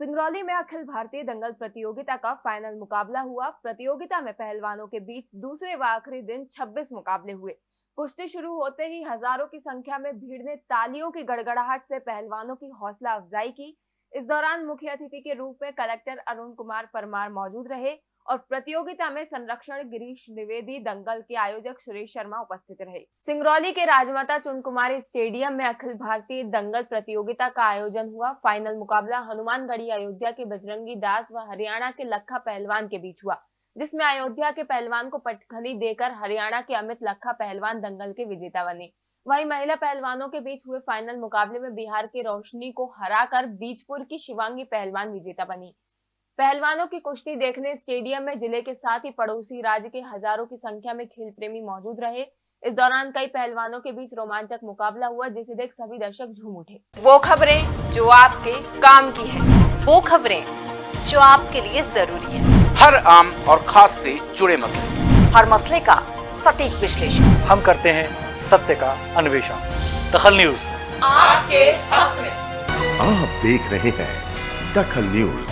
सिंगरौली में अखिल भारतीय दंगल प्रतियोगिता का फाइनल मुकाबला हुआ। प्रतियोगिता में पहलवानों के बीच दूसरे व आखिरी दिन 26 मुकाबले हुए। कुश्ती शुरू होते ही हज़ारों की संख्या में भीड़ ने तालियों की गड़गड़ाहट से पहलवानों की हौसला अफजाई की। इस दौरान मुख्य अतिथि के रूप में कलेक्टर अरुण कुमार परमार मौजूद रहे और प्रतियोगिता में संरक्षण गिरीश द्विवेदी दंगल के आयोजक सुरेश शर्मा उपस्थित रहे। सिंगरौली के राजमाता चुन कुमारी स्टेडियम में अखिल भारतीय दंगल प्रतियोगिता का आयोजन हुआ। फाइनल मुकाबला हनुमानगढ़ी अयोध्या के बजरंगी दास व हरियाणा के लखा पहलवान के बीच हुआ, जिसमें अयोध्या के पहलवान को पटखनी देकर हरियाणा के अमित लखा पहलवान दंगल के विजेता बने। वहीं महिला पहलवानों के बीच हुए फाइनल मुकाबले में बिहार की रोशनी को हराकर बीजपुर की शिवांगी पहलवान विजेता बनी। पहलवानों की कुश्ती देखने स्टेडियम में ज़िले के साथ ही पड़ोसी राज्य के हज़ारों की संख्या में खेल प्रेमी मौजूद रहे। इस दौरान कई पहलवानों के बीच रोमांचक मुकाबला हुआ जिसे देख सभी दर्शक झूम उठे। वो खबरें जो आपके काम की है वो खबरें जो आपके लिए ज़रूरी है। हर आम और खास से जुड़े मसले। हर मसले का सटीक विश्लेषण। हम करते हैं सत्य का अन्वेषण। दखल न्यूज़। आपके हक में। आप देख रहे हैं दखल न्यूज़।